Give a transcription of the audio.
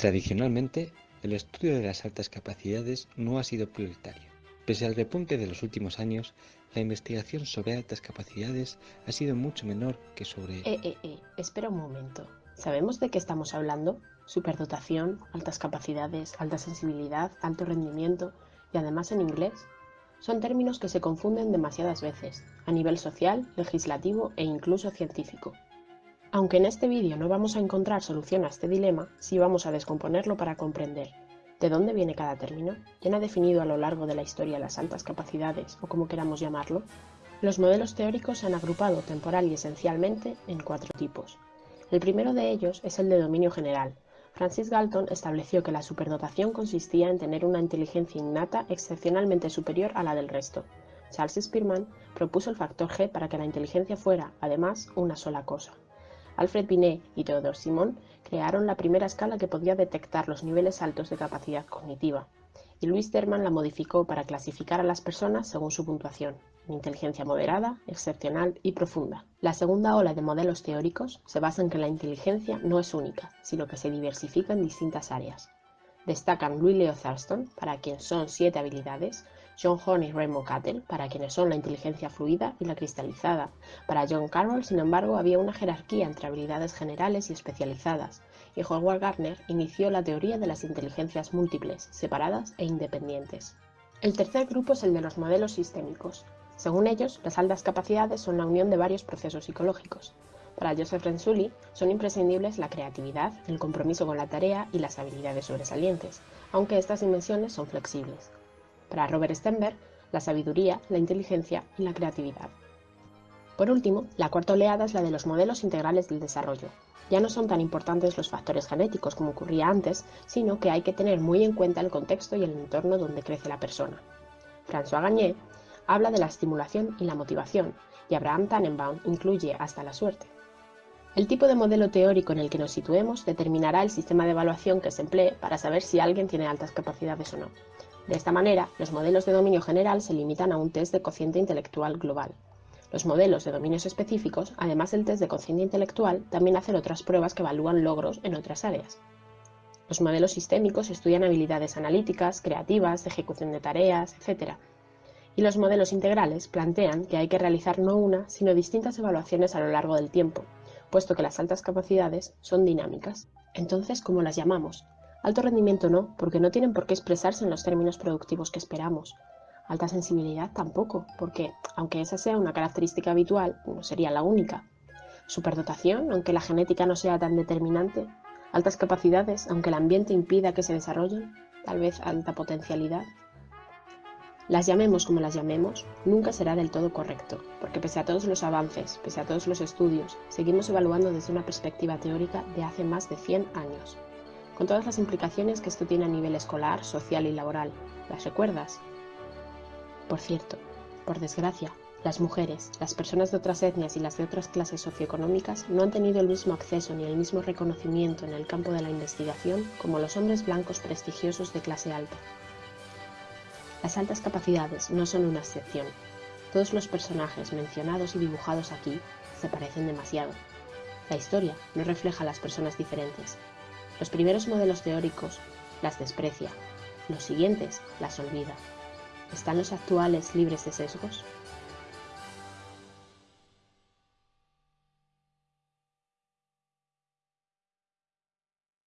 Tradicionalmente, el estudio de las altas capacidades no ha sido prioritario. Pese al repunte de los últimos años, la investigación sobre altas capacidades ha sido mucho menor que sobre... Eh, eh, eh, espera un momento. ¿Sabemos de qué estamos hablando? Superdotación, altas capacidades, alta sensibilidad, alto rendimiento y además en inglés. Son términos que se confunden demasiadas veces, a nivel social, legislativo e incluso científico. Aunque en este vídeo no vamos a encontrar solución a este dilema, sí vamos a descomponerlo para comprender de dónde viene cada término, quién ha definido a lo largo de la historia las altas capacidades o como queramos llamarlo. Los modelos teóricos se han agrupado temporal y esencialmente en cuatro tipos. El primero de ellos es el de dominio general. Francis Galton estableció que la superdotación consistía en tener una inteligencia innata excepcionalmente superior a la del resto. Charles Spearman propuso el factor G para que la inteligencia fuera, además, una sola cosa. Alfred Binet y Theodore Simon crearon la primera escala que podía detectar los niveles altos de capacidad cognitiva, y Louis Terman la modificó para clasificar a las personas según su puntuación, en inteligencia moderada, excepcional y profunda. La segunda ola de modelos teóricos se basa en que la inteligencia no es única, sino que se diversifica en distintas áreas. Destacan Louis Leo Thurston, para quien son siete habilidades, John Horn y Raymond Cattell, para quienes son la inteligencia fluida y la cristalizada. Para John Carroll, sin embargo, había una jerarquía entre habilidades generales y especializadas, y Howard Gardner inició la teoría de las inteligencias múltiples, separadas e independientes. El tercer grupo es el de los modelos sistémicos. Según ellos, las altas capacidades son la unión de varios procesos psicológicos. Para Joseph Renzulli son imprescindibles la creatividad, el compromiso con la tarea y las habilidades sobresalientes, aunque estas dimensiones son flexibles. Para Robert Stenberg, la sabiduría, la inteligencia y la creatividad. Por último, la cuarta oleada es la de los modelos integrales del desarrollo. Ya no son tan importantes los factores genéticos como ocurría antes, sino que hay que tener muy en cuenta el contexto y el entorno donde crece la persona. François Gagné habla de la estimulación y la motivación, y Abraham Tannenbaum incluye hasta la suerte. El tipo de modelo teórico en el que nos situemos determinará el sistema de evaluación que se emplee para saber si alguien tiene altas capacidades o no. De esta manera, los modelos de dominio general se limitan a un test de cociente intelectual global. Los modelos de dominios específicos, además del test de cociente intelectual, también hacen otras pruebas que evalúan logros en otras áreas. Los modelos sistémicos estudian habilidades analíticas, creativas, de ejecución de tareas, etc. Y los modelos integrales plantean que hay que realizar no una, sino distintas evaluaciones a lo largo del tiempo, puesto que las altas capacidades son dinámicas. Entonces, ¿cómo las llamamos? Alto rendimiento no, porque no tienen por qué expresarse en los términos productivos que esperamos. Alta sensibilidad tampoco, porque, aunque esa sea una característica habitual, no sería la única. Superdotación, aunque la genética no sea tan determinante. Altas capacidades, aunque el ambiente impida que se desarrollen. Tal vez alta potencialidad. Las llamemos como las llamemos, nunca será del todo correcto, porque pese a todos los avances, pese a todos los estudios, seguimos evaluando desde una perspectiva teórica de hace más de 100 años con todas las implicaciones que esto tiene a nivel escolar, social y laboral. ¿Las recuerdas? Por cierto, por desgracia, las mujeres, las personas de otras etnias y las de otras clases socioeconómicas no han tenido el mismo acceso ni el mismo reconocimiento en el campo de la investigación como los hombres blancos prestigiosos de clase alta. Las altas capacidades no son una excepción. Todos los personajes mencionados y dibujados aquí se parecen demasiado. La historia no refleja a las personas diferentes, los primeros modelos teóricos las desprecia, los siguientes las olvida. ¿Están los actuales libres de sesgos?